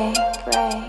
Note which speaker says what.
Speaker 1: pray.